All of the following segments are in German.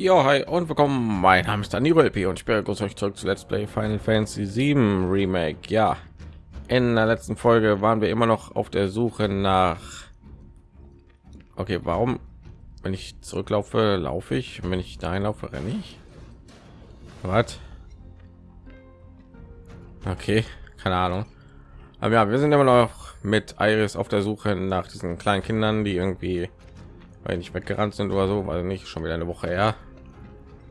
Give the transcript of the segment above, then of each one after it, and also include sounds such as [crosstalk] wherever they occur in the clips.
Jo, hi und willkommen. Mein Name ist Daniel LP und ich begrüße euch zurück zu Let's Play Final Fantasy 7 Remake. Ja, in der letzten Folge waren wir immer noch auf der Suche nach. Okay, warum, wenn ich zurücklaufe, laufe ich, wenn ich da einlaufe, renne ich? Was? Okay, keine Ahnung. Aber ja, wir sind immer noch mit Iris auf der Suche nach diesen kleinen Kindern, die irgendwie nicht weggerannt sind oder so, weil nicht schon wieder eine Woche her.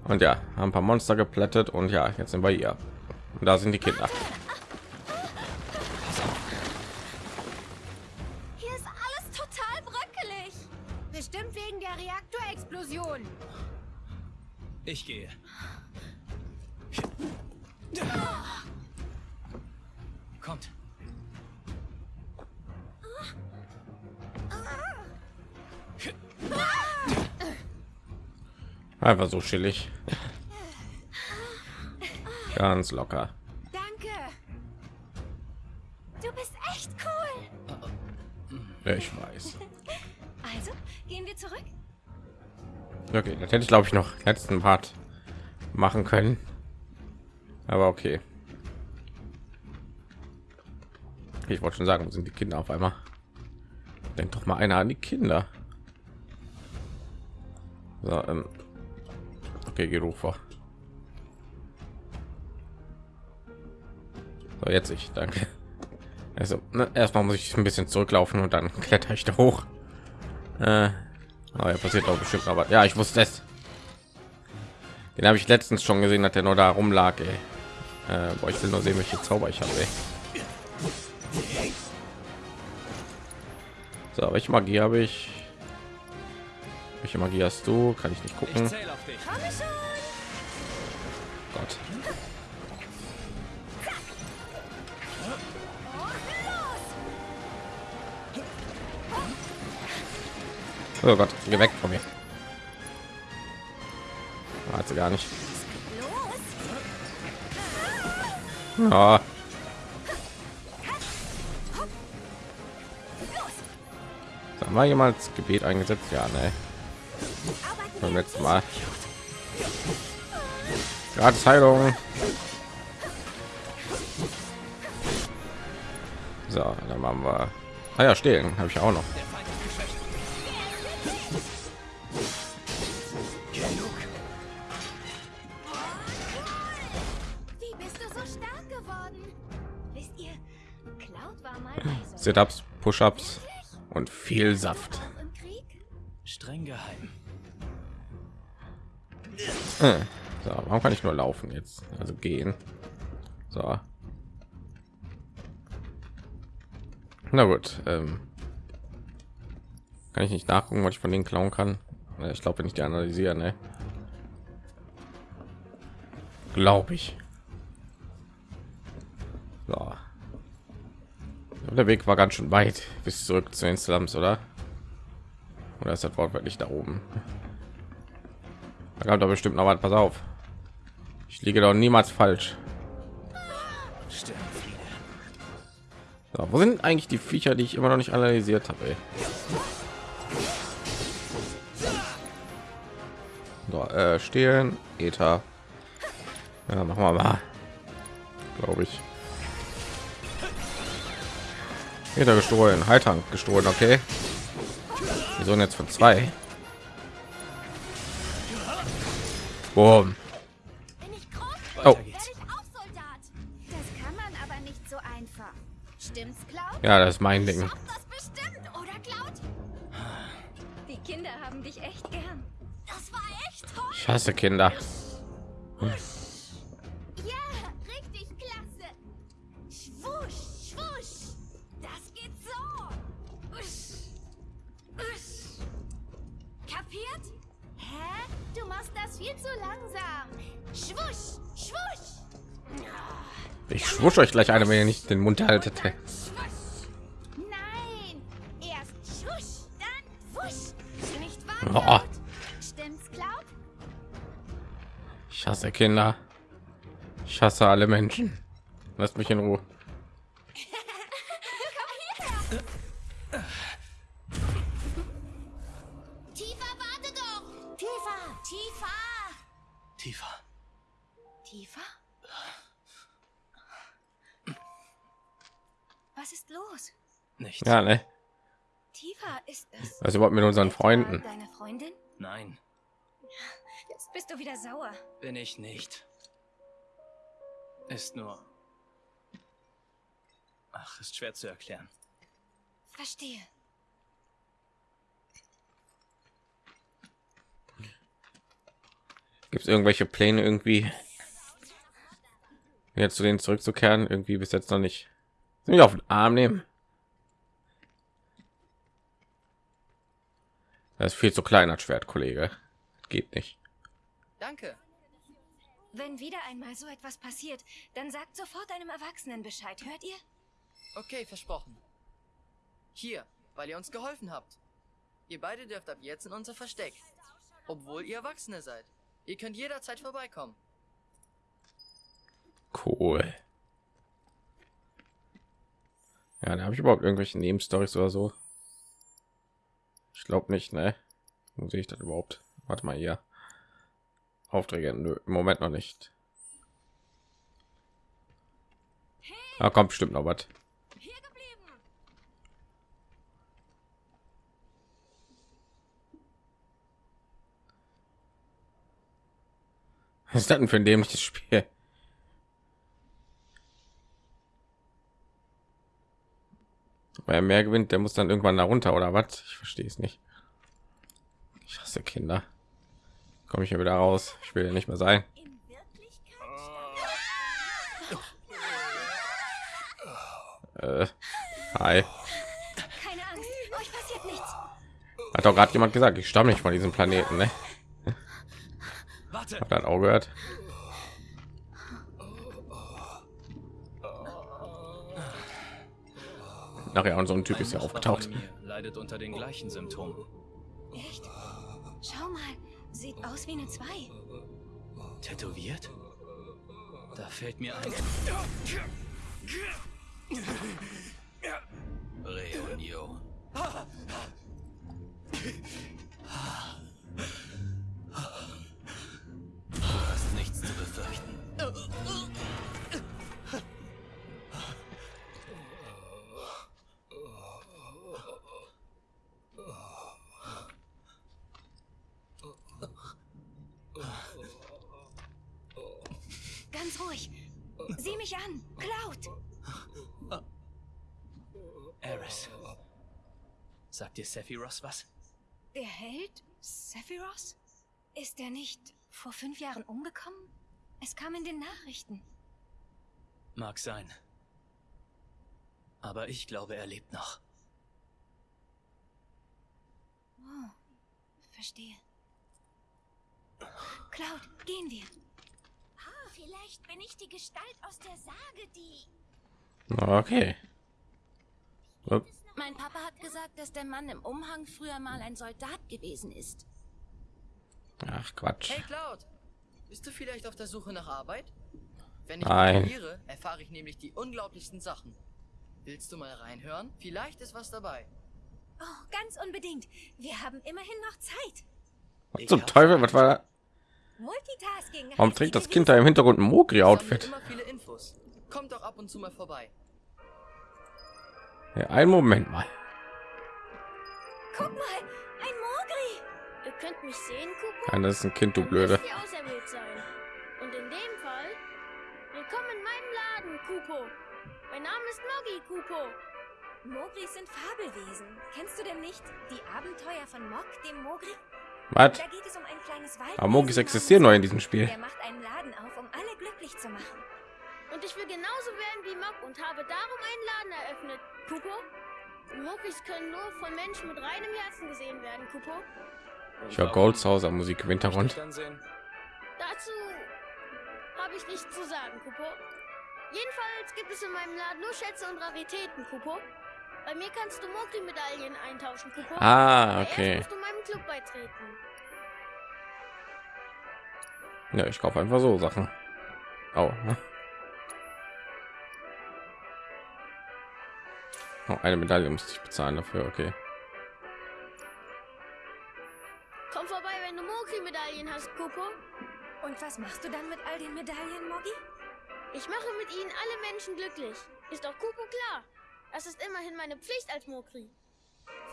Und ja, haben ein paar Monster geplättet und ja, jetzt sind wir hier. Und da sind die Kinder. Hier ist alles total bröckelig. Bestimmt wegen der Reaktorexplosion. Ich gehe. Kommt. Einfach so chillig. Ganz locker. Danke. Du bist echt cool. Ja, ich weiß. Also, gehen wir zurück? Okay, das hätte ich glaube ich noch letzten Part machen können. Aber okay. Ich wollte schon sagen, wo sind die Kinder auf einmal? Denkt doch mal einer an die Kinder. So, ähm. Vor. So, jetzt ich, danke. Also, ne, erstmal muss ich ein bisschen zurücklaufen und dann [laughs] kletter ich da hoch. Äh, aber ja, passiert auch bestimmt aber ja, ich wusste es. Den habe ich letztens schon gesehen, dass der nur da rumlag. Ey. Äh, boah, ich will nur sehen, welche Zauber ich habe. Ey. So, welche Magie habe ich? Welche Magie hast du? Kann ich nicht gucken. Ich. Gott. Oh Gott, geh weg von mir. Hat sie gar nicht. Ja. Haben wir jemals Gebet eingesetzt? Ja, ne. Beim letzten Mal. Gratis Heilung. So, dann machen wir. Ah ja, stehen habe ich auch noch. Sit-ups, Push-ups und viel Saft. So, warum kann ich nur laufen jetzt? Also gehen. So. Na gut. Ähm, kann ich nicht nachgucken, was ich von denen klauen kann? Ja, Ich glaube, wenn ich die analysiere, ne? Glaube ich. So. Der Weg war ganz schön weit bis zurück zu den Slums, oder? Oder ist das wortwörtlich da oben? Da kommt doch bestimmt noch was. Pass auf. Ich liege doch niemals falsch. So, wo sind eigentlich die Viecher, die ich immer noch nicht analysiert habe? ey? So, äh, stehlen, Ether. Ja, machen wir mal. Glaube ich. Ether gestohlen, Heiltrank gestohlen, okay. Wir sollen jetzt von zwei. Stimmt's, Cloud? Ja, das ist mein Ding. Schafft das bestimmt, oder Cloud? Die Kinder haben dich echt gern. Das war echt toll. Ich hasse Kinder. Ja, zu langsam. Schwusch, schwusch. Ich schwusch euch gleich eine, wenn ihr nicht den Mund haltet. Nein. Erst schwusch, dann wusch. Nicht wahr? Oh. Stimmt's, Cloud? Ich hasse Kinder. Ich hasse alle Menschen. Lasst mich in Ruhe. Los? Nichts. Ja, ne? Tifa, ist das Was überhaupt mit unseren Freunden? deine Freundin? Nein, Jetzt bist du wieder sauer. bin ich nicht. Ist nur. Ach, ist schwer zu erklären. Verstehe. Gibt es irgendwelche Pläne irgendwie jetzt zu denen zurückzukehren? Irgendwie bis jetzt noch nicht. Sind wir auf den Arm nehmen? Das ist viel zu klein als Schwert, Kollege. Geht nicht. Danke. Wenn wieder einmal so etwas passiert, dann sagt sofort einem Erwachsenen Bescheid. Hört ihr? Okay, versprochen. Hier, weil ihr uns geholfen habt. Ihr beide dürft ab jetzt in unser Versteck. Obwohl ihr Erwachsene seid. Ihr könnt jederzeit vorbeikommen. Cool. Ja, da habe ich überhaupt irgendwelche Nebenstories oder so. Ich glaube nicht, ne? Wo sehe ich das überhaupt? Warte mal hier. Aufträge, nö, im Moment noch nicht. Da kommt bestimmt noch was. Was ist das denn für ein dämliches Spiel? Wer mehr gewinnt, der muss dann irgendwann da runter oder was? Ich verstehe es nicht. Ich hasse Kinder. Komme ich hier wieder raus? Ich will ja nicht mehr sein. Äh, hi. Keine Angst, euch passiert nichts. Hat doch gerade jemand gesagt, ich stamme nicht von diesem Planeten, ne? Warte! Habt ihr das auch gehört? Nachher und so ein Typ ist ja aufgetaucht. Leidet unter den gleichen Symptomen. Echt? Schau mal, sieht aus wie eine 2. Tätowiert? Da fällt mir ein. Reunion. Sagt dir Sephiroth was? Der Held? Sephiroth? Ist er nicht vor fünf Jahren umgekommen? Es kam in den Nachrichten. Mag sein. Aber ich glaube, er lebt noch. Oh, verstehe. Cloud, gehen wir. Ah, vielleicht bin ich die Gestalt aus der Sage, die... Okay. Upp. Gesagt, dass der Mann im Umhang früher mal ein Soldat gewesen ist. Ach Quatsch. Hey Cloud, bist du vielleicht auf der Suche nach Arbeit? Wenn ich Nein. kontrolliere, erfahre ich nämlich die unglaublichsten Sachen. Willst du mal reinhören? Vielleicht ist was dabei. Oh, ganz unbedingt. Wir haben immerhin noch Zeit. Was zum Teufel? Was war? Multitasking. Warum trägt das Kind da im Hintergrund ein Mogri-Outfit? immer viele Infos. Kommt doch ab und zu mal vorbei. Ja, einen Moment mal. Guck mal, ein Mogri. Ihr könnt mich sehen, Kupo? Nein, das ist ein Kind, du Blöde. Und in dem Fall, willkommen in meinem Laden, Kupo. Mein Name ist Moggi, Kupo. Mogris sind Fabelwesen. Kennst du denn nicht die Abenteuer von Mok, dem Mogri? Was? Da geht es um ein kleines Wald. Aber Mogis existieren neu in diesem Spiel. Der macht einen Laden auf, um alle glücklich zu machen. Und ich will genauso werden wie Mog und habe darum einen Laden eröffnet, Kupo. Mogis können nur von Menschen mit reinem Herzen gesehen werden, Kupo. Ich höre Goldshauser Musik im Hintergrund. Dazu habe ich nichts zu sagen, Kupo. Jedenfalls gibt es in meinem Laden nur Schätze und Raritäten, Kupo. Bei mir kannst du Mokri-Medaillen eintauschen, Kupo. Ah, okay. Erst musst du meinem Club beitreten. Ja, ich kaufe einfach so Sachen. Oh, ne? Oh, eine Medaille musste ich bezahlen dafür. Okay. Komm vorbei, wenn du Mokri-Medaillen hast, Kupo. Und was machst du dann mit all den Medaillen, Moggi? Ich mache mit ihnen alle Menschen glücklich. Ist doch Kupo klar. Das ist immerhin meine Pflicht als Mokri.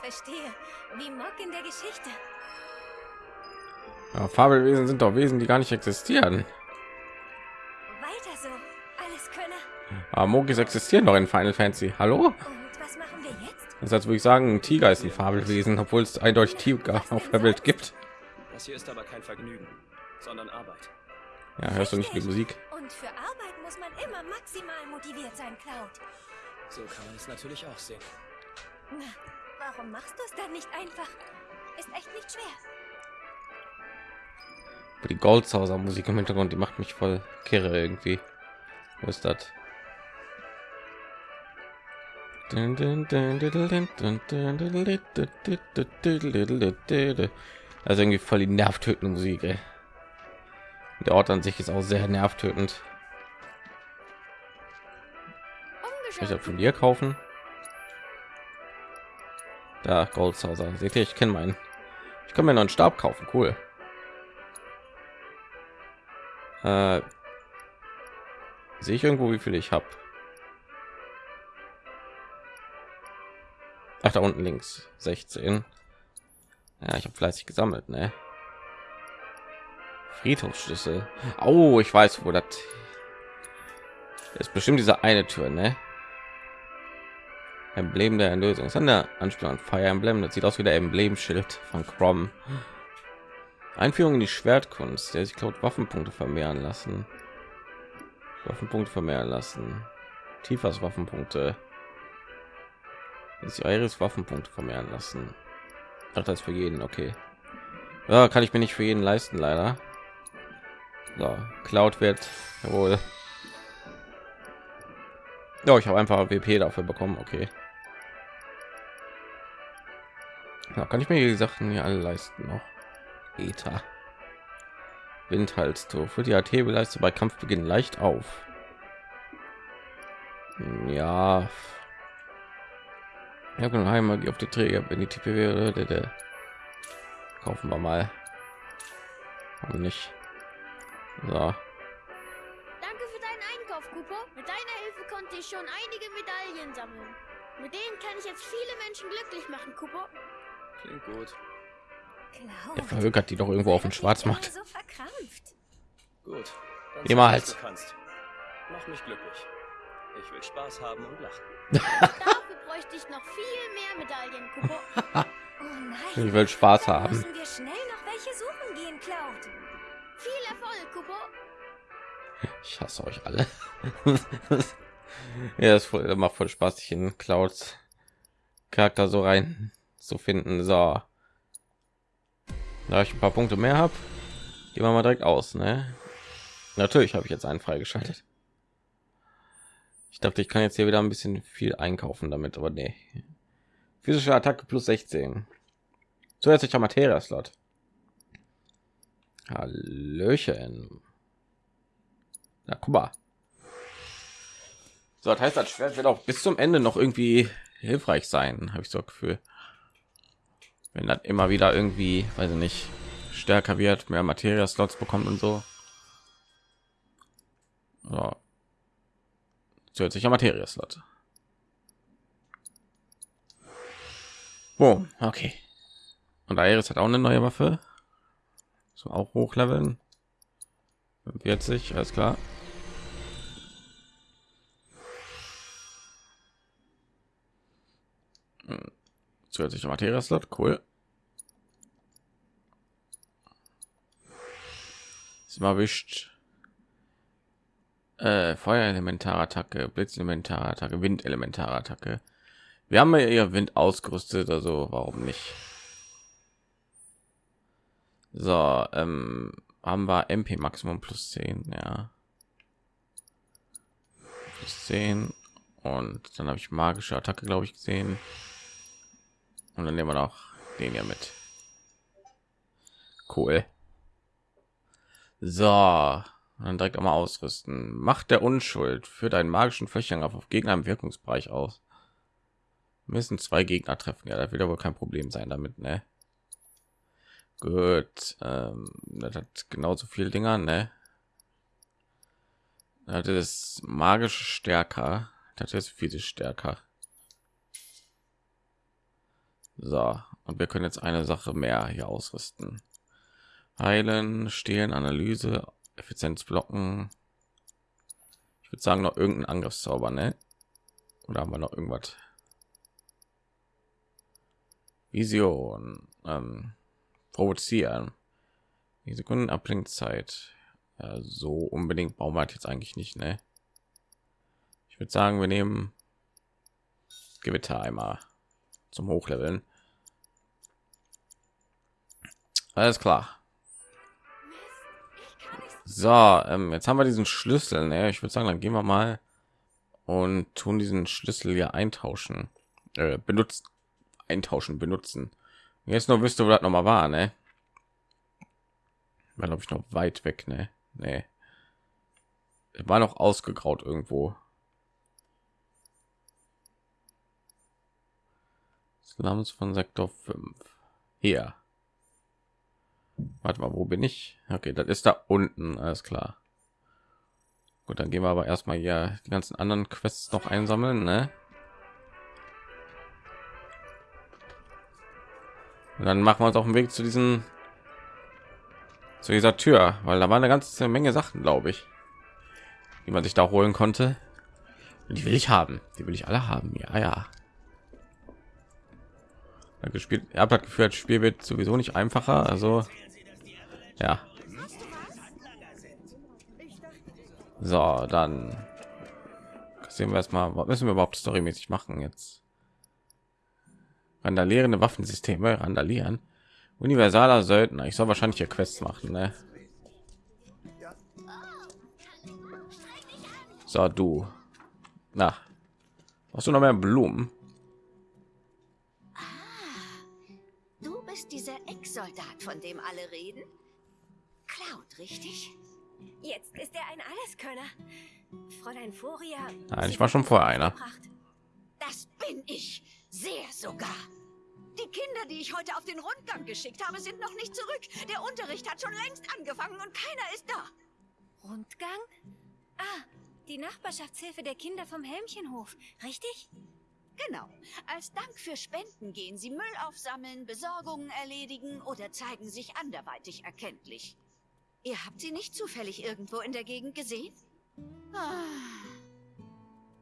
Verstehe. Wie Mock in der Geschichte. Ja, Fabelwesen sind doch Wesen, die gar nicht existieren. Weiter so. Alles Könner. Aber Mogis existieren doch in Final Fantasy. Hallo? Das heißt, würde ich sagen, ein Tiger ist ein Fabelwesen, obwohl es eindeutig Tiger auf der Welt gibt. Das hier ist aber kein Vergnügen, sondern Arbeit. Ja, hörst du nicht die Musik? Und für Arbeit muss man immer maximal motiviert sein, Cloud. So kann man es natürlich auch sehen. Na, warum machst du es dann nicht einfach? Ist echt nicht schwer. Die Goldzauser Musik im Hintergrund, die macht mich voll kirre irgendwie. Wo ist das? Also irgendwie voll die nervtötende Musik. Ey. Der Ort an sich ist auch sehr nervtötend. Ich Umgeschaut. von dir kaufen? Da Goldzauser. Seht ihr, ich kenne meinen. Ich kann mir noch einen Stab kaufen. Cool. Äh, sehe ich irgendwo, wie viel ich habe? Ach, da unten links 16. Ja, ich habe fleißig gesammelt, ne? Friedhofsschlüssel. Oh, ich weiß, wo das ist. Bestimmt diese eine Tür, ne? Emblem der Erlösung. Ist eine Anspielung an Fire Emblem. Das sieht aus wie der Emblemschild von Crom. Einführung in die Schwertkunst, der sich glaubt Waffenpunkte vermehren lassen. Waffenpunkte vermehren lassen. Tiefers Waffenpunkte. Ist Iris Waffenpunkte vermehren lassen. Ach, das für jeden, okay. Ja, kann ich mir nicht für jeden leisten, leider. So, Cloud wird wohl. Ja, ich habe einfach WP dafür bekommen, okay. Ja, kann ich mir die Sachen hier alle leisten noch. Ether. Windhalstuch. Für die AT leiste bei Kampfbeginn leicht auf. Hm, Ja. Genau, Heimat auf die Träger, wenn die TPW oder der, der. kaufen wir mal. Warum nicht? So. Danke für deinen Einkauf, Kupo. Mit deiner Hilfe konnte ich schon einige Medaillen sammeln. Mit denen kann ich jetzt viele Menschen glücklich machen, Kupo. Klingt gut. Der verhökert die doch irgendwo auf dem Schwarzmarkt. So verkrampft. Gut. Dann Niemals. Mach mich glücklich. Ich will Spaß haben und lachen. [laughs] Bräuchte ich noch viel mehr Medaillen, Kupo. [laughs] Oh nein. Ich will Spaß haben. Müssen wir schnell noch welche suchen gehen, Cloud. Viel Erfolg, Kupo. Ich hasse euch alle. [laughs] ja, das voll, macht voll Spaß, sich in Clouds Charakter so rein zu finden. So, da ich ein paar Punkte mehr habe, gehen wir mal direkt aus. Ne? Natürlich habe ich jetzt einen freigeschaltet. Ich dachte, ich kann jetzt hier wieder ein bisschen viel einkaufen damit, aber nee. Physische Attacke plus 16. Zusätzlicher Materia-Slot. Hallöchen. Na, guck mal. So, das heißt, das Schwert wird auch bis zum Ende noch irgendwie hilfreich sein, habe ich so Gefühl. Wenn das immer wieder irgendwie, weiß ich nicht, stärker wird, mehr Materia-Slots bekommt und so. So. Zusätzlicher Materia-Slot. Boom, okay. Und Iris hat auch eine neue Waffe. So auch hochleveln. 40, alles klar. Hm. Zusätzlicher Materia-Slot, cool. Ist mal wischt. Äh, Feuerelementarattacke, Blitzelementarattacke, Windelementarattacke. Wir haben ja ihr Wind ausgerüstet, also warum nicht? So, ähm, haben wir MP Maximum plus 10, ja. Plus 10 und dann habe ich magische Attacke, glaube ich, gesehen. Und dann nehmen wir noch den hier mit. Cool. So, dann direkt einmal ausrüsten. Macht der Unschuld für deinen magischen Flächenangriff auf Gegner im Wirkungsbereich aus. Müssen zwei Gegner treffen. Ja, da wird wohl kein Problem sein damit, ne? Gut, ähm, das hat genauso viel Dinger, ne? Das ist magisch stärker. Das ist physisch stärker. So, und wir können jetzt eine Sache mehr hier ausrüsten. Heilen, stehlen, Analyse, Effizienz blocken. Ich würde sagen noch irgendein Angriffszauber, ne? Oder haben wir noch irgendwas? Vision, ähm, provozieren. Die Sekunden Ablenkzeit. Ja, so unbedingt wir halt jetzt eigentlich nicht, ne? Ich würde sagen, wir nehmen Gewitter einmal zum Hochleveln. Alles klar. So, ähm, jetzt haben wir diesen Schlüssel. Ne? Ich würde sagen, dann gehen wir mal und tun diesen Schlüssel hier eintauschen, äh, benutzt, eintauschen, benutzen. Jetzt nur wüsste, wo das noch mal war, ne? War glaube ich noch weit weg, ne? Nee. War noch ausgegraut irgendwo. Slums von Sektor 5. Hier. Warte mal, wo bin ich? Okay, das ist da unten, alles klar. Gut, dann gehen wir aber erstmal hier die ganzen anderen Quests noch einsammeln, ne? Und dann machen wir uns auf den Weg zu diesen zu dieser Tür, weil da war eine ganze Menge Sachen, glaube ich, die man sich da holen konnte. Und die will ich haben, die will ich alle haben. Ja, ja. Gespielt, ihr habt das Gefühl, das Spiel wird sowieso nicht einfacher. Also ja. So, dann sehen wir erstmal, was müssen wir überhaupt storymäßig machen jetzt? Randalierende Waffensysteme, randalieren. Universaler Söldner. Ich soll wahrscheinlich hier Quests machen, ne? So, du. Na, hast du noch mehr Blumen? Du bist dieser Ex-Soldat, von dem alle reden? Cloud, richtig? Jetzt ist er ein Alleskönner. Fräulein Furia. Nein, ich war schon vorher einer. Das bin ich. Sehr sogar. Die Kinder, die ich heute auf den Rundgang geschickt habe, sind noch nicht zurück. Der Unterricht hat schon längst angefangen und keiner ist da. Rundgang? Ah, die Nachbarschaftshilfe der Kinder vom Helmchenhof, richtig? Genau. Als Dank für Spenden gehen sie Müll aufsammeln, Besorgungen erledigen oder zeigen sich anderweitig erkenntlich. Ihr habt sie nicht zufällig irgendwo in der Gegend gesehen? Ah.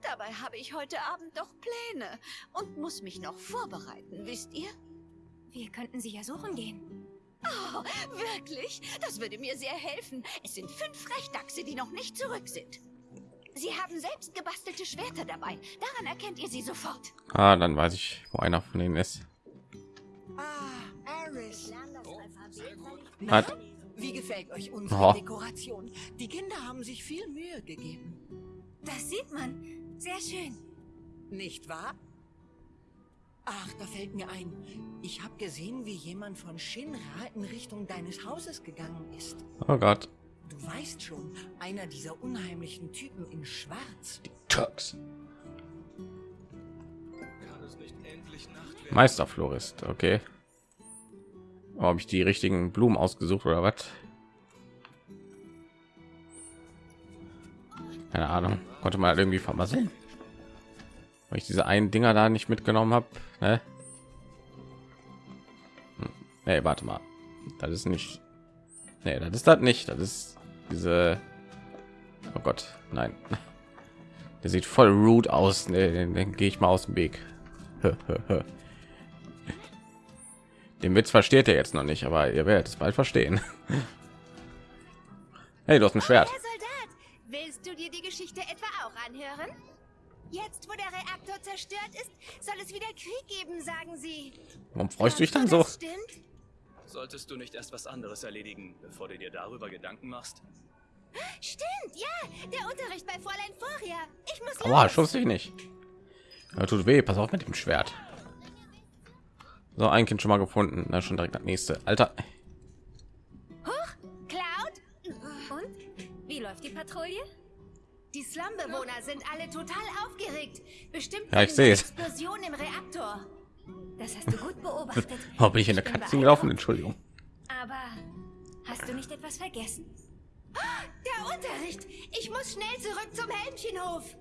Dabei habe ich heute Abend doch Pläne und muss mich noch vorbereiten, wisst ihr? Wir könnten sie ja suchen gehen. Oh, wirklich? Das würde mir sehr helfen. Es sind fünf Frechdachse, die noch nicht zurück sind. Sie haben selbst gebastelte Schwerter dabei. Daran erkennt ihr sie sofort. Ah, dann weiß ich, wo einer von ihnen ist. Ah, Aris. Hat. Wie gefällt euch unsere Oh. Dekoration? Die Kinder haben sich viel Mühe gegeben. Das sieht man. Sehr schön. Nicht wahr? Ach, da fällt mir ein. Ich habe gesehen, wie jemand von Shinra in Richtung deines Hauses gegangen ist. Oh Gott, Du weißt schon, einer dieser unheimlichen Typen in Schwarz. Tux. Meisterflorist, okay. Oh, Habe ich die richtigen Blumen ausgesucht oder was? Keine Ahnung. Konnte man halt irgendwie vermasseln. Weil ich diese einen Dinger da nicht mitgenommen habe. Ne? Hm. Nee, warte mal. Das ist nicht. Nee, das ist das nicht. Das ist diese. Oh Gott, nein. Der sieht voll rude aus. Nee, den, den gehe ich mal aus dem Weg. Den Witz versteht er jetzt noch nicht, aber ihr werdet es bald verstehen. Hey, du hast ein Schwert. Herr Soldat, willst du dir die Geschichte etwa auch anhören? Jetzt, wo der Reaktor zerstört ist, soll es wieder Krieg geben, sagen sie. Warum freust du dich dann so? Stimmt? Solltest du nicht erst was anderes erledigen, bevor du dir darüber Gedanken machst? Stimmt, ja. Der Unterricht bei Fräulein Furia. Ich muss Aua, los. schuss dich nicht. Ja, tut weh. Pass auf mit dem Schwert. So, ein Kind schon mal gefunden. Na, schon direkt das nächste. Alter. Huch, Cloud? Und? Wie läuft die Patrouille? Die Slumbewohner sind alle total aufgeregt. Bestimmt Ja, ich wegen sehe. Explosion im Reaktor. Das hast du gut beobachtet. Oh, bin ich in der Katze gelaufen? Entschuldigung. Aber hast du nicht etwas vergessen? Der Unterricht! Ich muss schnell zurück zum Helmchenhof!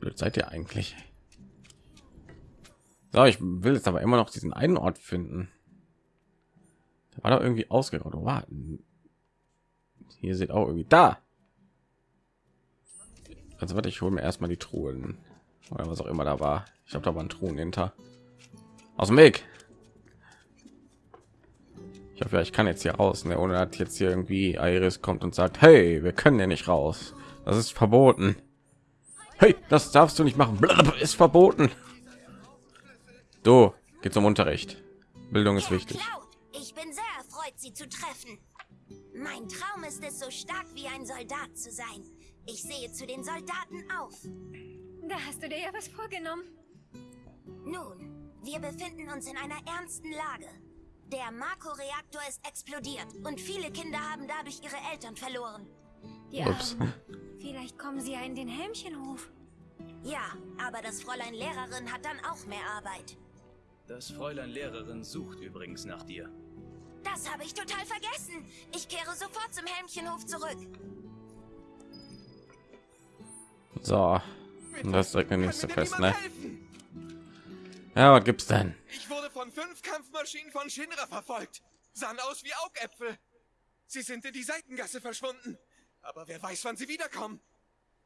Blöd seid ihr eigentlich? So, ich will jetzt aber immer noch diesen einen Ort finden. Der war doch irgendwie ausgeraubt. Warten. Hier sieht auch irgendwie da. Also warte, ich hole mir erstmal die Truhen oder was auch immer da war. Ich habe da waren Truhen hinter. Aus dem Weg. Ich hoffe, ja, ich kann jetzt hier raus, ne? ohne hat jetzt hier irgendwie Iris kommt und sagt, hey, wir können ja nicht raus. Das ist verboten. Hey, das darfst du nicht machen. Blablabla, ist verboten. Du, geht zum Unterricht. Bildung ist wichtig. Ich bin sehr erfreut, Sie zu treffen. Mein Traum ist es, so stark wie ein Soldat zu sein. Ich sehe zu den Soldaten auf. Da hast du dir ja was vorgenommen. Nun, wir befinden uns in einer ernsten Lage. Der Marco-Reaktor ist explodiert und viele Kinder haben dadurch ihre Eltern verloren. Die Ups. Vielleicht kommen sie ja in den Helmchenhof. Ja, aber das Fräulein Lehrerin hat dann auch mehr Arbeit. Das Fräulein Lehrerin sucht übrigens nach dir. Das habe ich total vergessen. Ich kehre sofort zum Helmchenhof zurück. So, das ist direkt der nächste Fest, ne? Ja, was gibt's denn? Ich wurde von fünf Kampfmaschinen von Shinra verfolgt. Sahen aus wie Augäpfel. Sie sind in die Seitengasse verschwunden. Aber wer weiß, wann sie wiederkommen.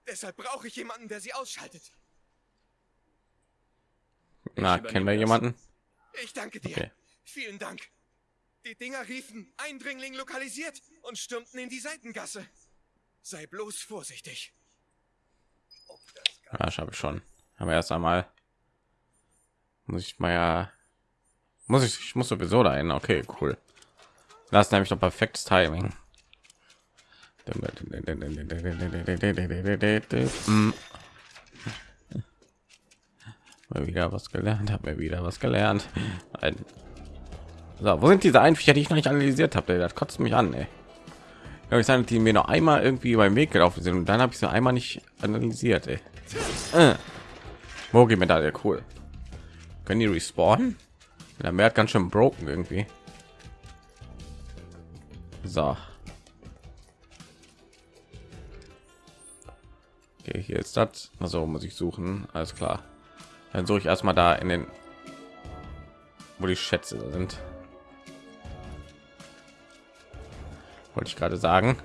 Deshalb brauche ich jemanden, der sie ausschaltet. Na, kennen wir jemanden? Ich danke dir. Okay. Vielen Dank. Die Dinger riefen Eindringling lokalisiert und stürmten in die Seitengasse. Sei bloß vorsichtig. Ja, schaffe ich schon. Aber erst einmal muss ich mal ja muss ich ich muss sowieso dahin. Okay, cool. Das ist nämlich doch perfektes Timing. Mm. Mal wieder was gelernt, habe mir wieder was gelernt. Ein so, wo sind diese Einviecher, die ich noch nicht analysiert habe? Das kotzt mich an, ey. Ich sage, die mir noch einmal irgendwie beim Weg gelaufen sind und dann habe ich sie einmal nicht analysiert, ey. Äh. Mogi Medaille, cool. Können die respawnen? Der hat ganz schön broken irgendwie. So. Okay, hier ist das. Also muss ich suchen. Alles klar. Dann suche ich erstmal da in den, wo die Schätze sind. Wollte ich gerade sagen.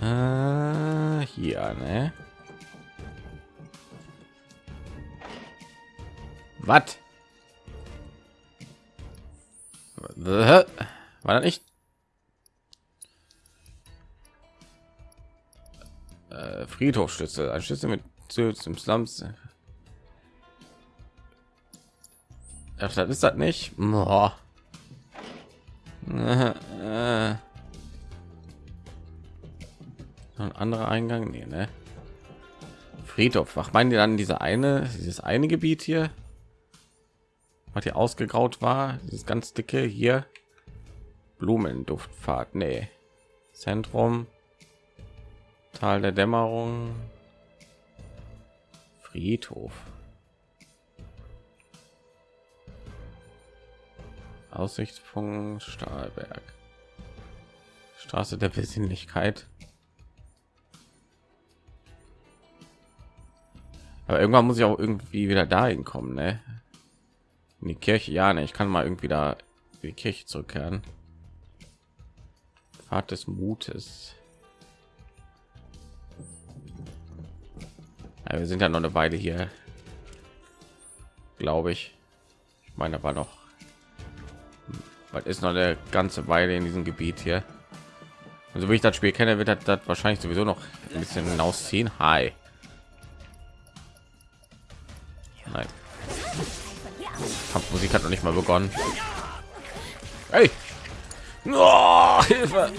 Äh, hier, ne? Was? War das nicht? Äh, Friedhofschlüssel, ein Schlüssel mit im Slums. Ach, das ist das nicht. Boah. Äh, äh. Ein anderer Eingang, nee, ne? Friedhof. Was meinen die dann diese eine, dieses eine Gebiet hier? Was hier ausgegraut war, dieses ganz dicke hier. Blumenduftfahrt, nee. Zentrum. Tal der Dämmerung. Friedhof. Aussichtspunkt Stahlberg. Straße der Besinnlichkeit. Aber irgendwann muss ich auch irgendwie wieder dahin kommen, ne? In die Kirche, ja, ne? Ich kann mal irgendwie da in die Kirche zurückkehren. Pfad des Mutes. Ja, wir sind ja noch eine Weile hier, glaube ich. Ich meine, war noch, was ist noch eine ganze Weile in diesem Gebiet hier. Also wie ich das Spiel kenne, wird das, das wahrscheinlich sowieso noch ein bisschen hinausziehen. Hi. Nein. Kampfmusik hat noch nicht mal begonnen. Hey! Oh, Hilfe!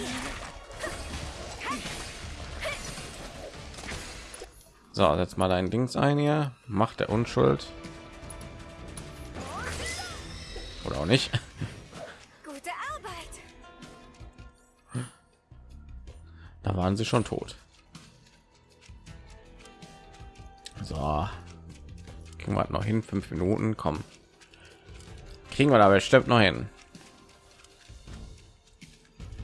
So, setz mal dein Dings ein hier. Macht der Unschuld. Oder auch nicht. Gute Arbeit. Da waren sie schon tot. So. Kriegen wir noch hin. Fünf Minuten. Kommen. Kriegen wir da bestimmt noch hin.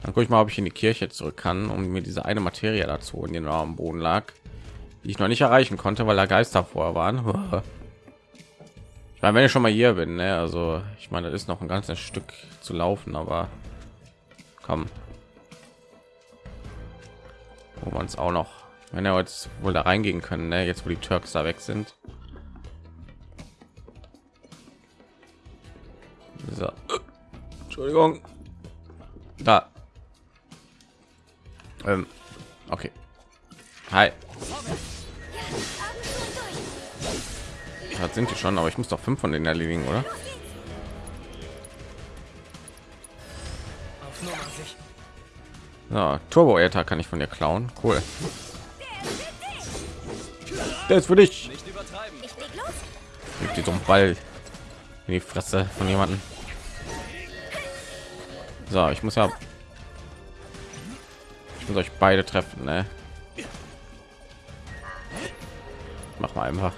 Dann guck ich mal ob ich in die kirche zurück kann um mir diese eine materie dazu in den am boden lag die ich noch nicht erreichen konnte weil da geister vor waren [laughs] ich meine wenn ich schon mal hier bin ne? also ich meine das ist noch ein ganzes stück zu laufen aber komm wo man es auch noch wenn er jetzt wohl da reingehen können ne? jetzt wo die Turks da weg sind so. Entschuldigung. Da. Ähm, okay. Hi. Das sind die schon aber ich muss doch fünf von denen erledigen oder? Ja, turbo -Eta kann ich von dir klauen. Cool. Der ist für dich. Gibt die so einen ball in die fresse von jemanden so ich muss ja ich muss euch beide treffen ne? mach mal einfach.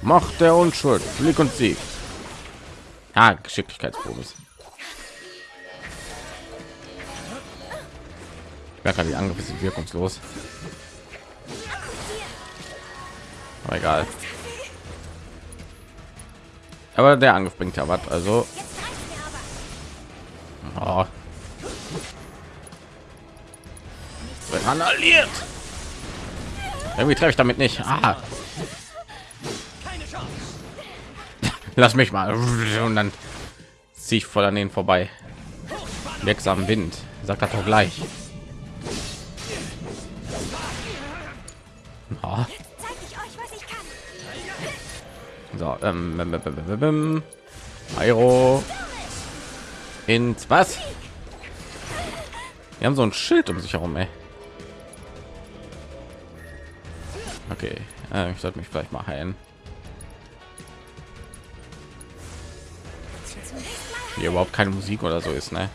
Macht der unschuld. Blick und sieg. Ja geschicklichkeitsbonus. Ich merke die angriffe sind wirkungslos. Aber egal. Aber der angriff bringt ja was also Randaliert. irgendwie treffe ich damit nicht. Ah. [laughs] lass mich mal. Und dann ziehe ich voll an den vorbei. Wirksam wind. Sagt er doch gleich. Oh. so ähm, Aero ins was? Wir haben so ein schild um sich herum ey. Okay äh, ich sollte mich vielleicht mal heilen hier überhaupt keine Musik oder so ist, ne?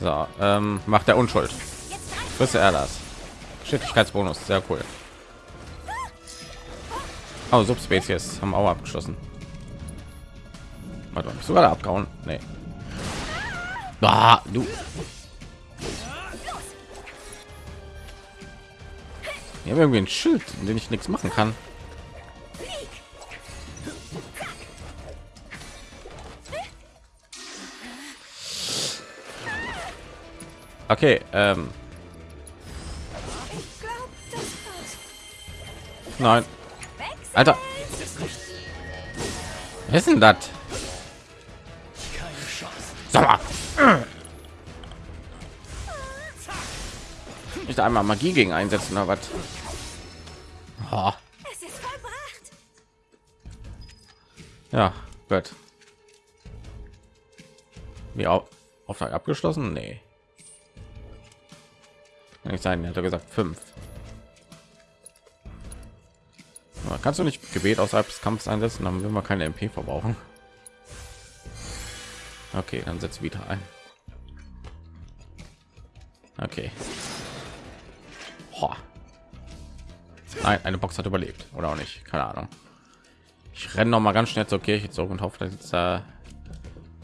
So, ähm, macht der Unschuld. Wisse er das? Geschicklichkeitsbonus, sehr cool. Oh, Subspezies haben auch abgeschlossen. Warte, sogar abgehauen? Nee. Ah, du. Wir haben irgendwie ein Schild, in dem ich nichts machen kann. Okay, ähm. Nein. Alter. Was ist denn das? Nicht einmal Magie gegen einsetzen oder was? Oh. Ja, gut. Wie auch Auftrag abgeschlossen? Nee. Kann nicht sein, hat er gesagt fünf. Aber kannst du nicht Gebet außerhalb des Kampfes einsetzen, dann will wir keine MP verbrauchen. Okay, dann setzt wieder ein. Okay. Nein, eine Box hat überlebt oder auch nicht, keine Ahnung. Ich renne noch mal ganz schnell zur Kirche zurück und hoffe, dass jetzt äh,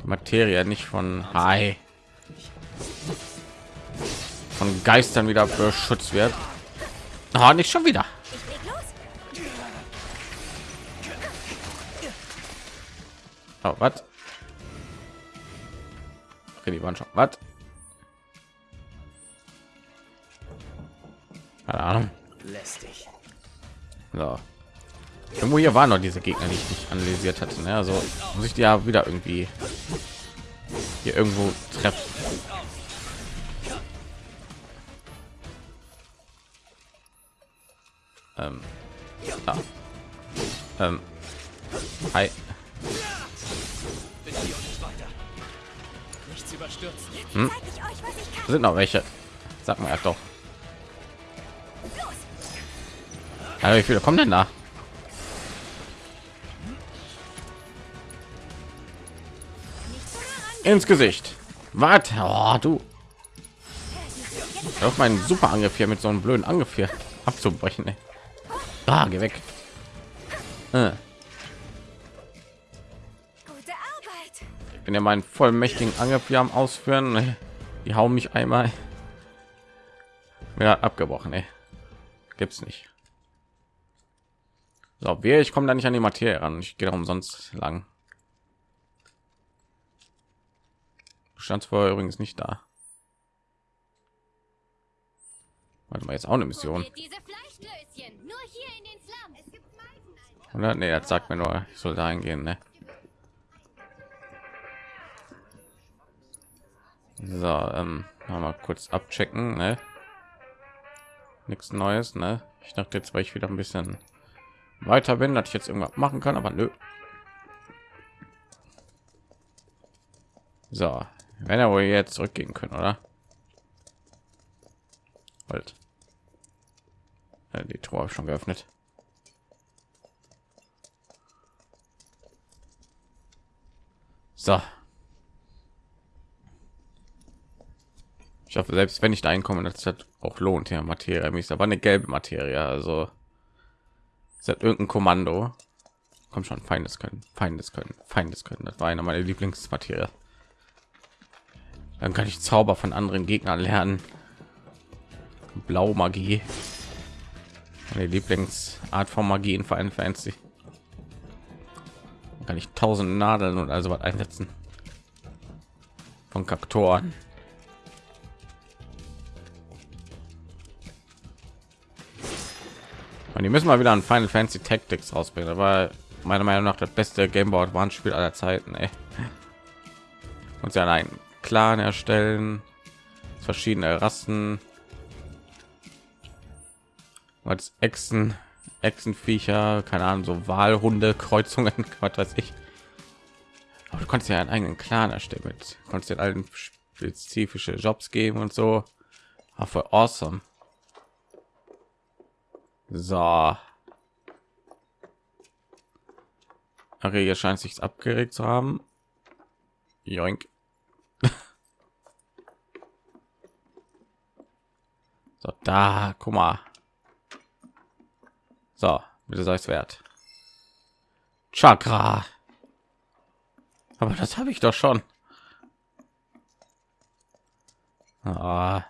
Materie nicht von Hi von Geistern wieder beschützt wird. Oh, nicht schon wieder. Oh, was? Okay, die waren schon. Was? Keine Ahnung. Lästig. So. Irgendwo hier waren noch diese Gegner, die ich nicht analysiert hatte. Ne? Also muss ich die ja wieder irgendwie hier irgendwo treffen. Ähm, ja. ähm, hi. Hm? Sind noch welche? Sag mal doch. Ja, wie viele kommen denn da? Ins Gesicht. Was? Oh, du. Auf meinen super Angriff hier mit so einem blöden Angriff hier [laughs] abzubrechen. Ey. Ah, geh weg. Äh. bin ja meinen vollmächtigen Angriff hier am Ausführen. Die hauen mich einmal. Ja, abgebrochen, ey. Gibt's nicht. So, wir, ich komme da nicht an die Materie ran. Ich gehe umsonst lang. Stand vorher übrigens nicht da. Warte mal, jetzt auch eine Mission. Oder? Nee, jetzt sagt mir nur, ich soll da eingehen, ne? So, ähm, mal kurz abchecken, ne? Nichts Neues, ne? Ich dachte jetzt, weil ich wieder ein bisschen weiter bin, dass ich jetzt irgendwas machen kann, aber nö. So, wenn er wohl jetzt zurückgehen können, oder? Halt. Ja, die Tor schon geöffnet. So. Ich hoffe, selbst wenn ich da einkomme, das hat auch lohnt ja Materie ist aber eine gelbe Materie, also ist das irgendein Kommando. Kommt schon, Feindes können, Feindes können, Feindes können. Das war eine meiner Lieblingsmaterie. Dann kann ich Zauber von anderen Gegnern lernen. Blau Magie. Meine Lieblingsart von Magie in Fantasy. Dann kann ich tausend Nadeln und also was einsetzen. Von Kaktoren. Und die müssen mal wieder ein Final Fantasy Tactics rausbringen. Aber meiner Meinung nach das beste Gameboy Advance Spiel aller Zeiten. Ey. Und ja einen Clan erstellen, verschiedene Rassen, als Echsen, Echsenviecher, keine Ahnung, so Wahlhunde, Kreuzungen, [laughs] was weiß ich. Aber du kannst ja einen eigenen Clan erstellen mit, kannst den allen spezifische Jobs geben und so. Für awesome. So. Hier scheint sich abgeregt zu haben. Joink. [laughs] so, da, guck mal. So, bitte sei es wert. Chakra. Aber das habe ich doch schon. Ah.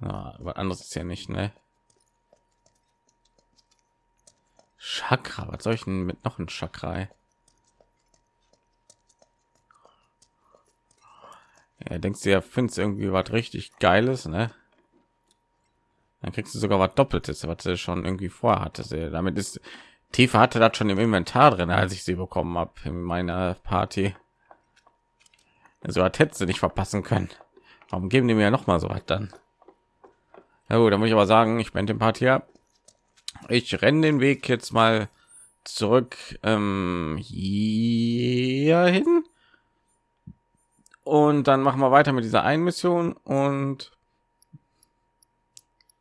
Ah, was anderes ist ja nicht, ne? Chakra, was soll ich denn mit noch ein Chakra? Ja, denkst du ja, findest irgendwie was richtig Geiles, ne? Dann kriegst du sogar was Doppeltes, was du schon irgendwie vorhatte. Damit ist Tiefe hatte das schon im Inventar drin, als ich sie bekommen habe in meiner Party. Also hat hätte sie nicht verpassen können. Warum geben die mir noch mal so was dann? Na gut, dann muss ich aber sagen, ich bin dem Party ab ich renne den Weg jetzt mal zurück ähm, hier hin und dann machen wir weiter mit dieser einen Mission und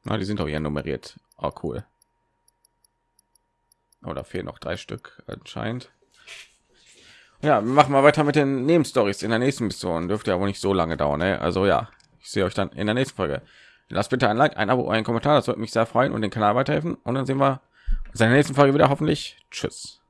na, die sind doch hier nummeriert. Oh, cool. Oder fehlen noch drei Stück anscheinend. Ja, machen wir weiter mit den Nebenstories in der nächsten Mission. Dürfte ja wohl nicht so lange dauern. Ne? Also ja, ich sehe euch dann in der nächsten Folge. Lasst bitte ein Like, ein Abo, einen Kommentar, das würde mich sehr freuen und den Kanal weiterhelfen. Und dann sehen wir uns in der nächsten Folge wieder. Hoffentlich. Tschüss.